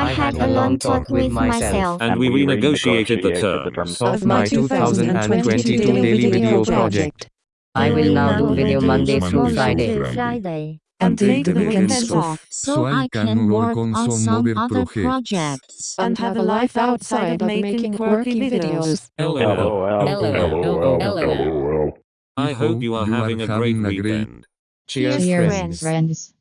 I had a long talk with myself. and we renegotiated the terms of my 2022 daily video project. I will now do video Monday through Friday. and take the weekends off So I can work on some other projects. and have a life outside of making quirky videos. I hope you are having a great weekend. Cheers, friends.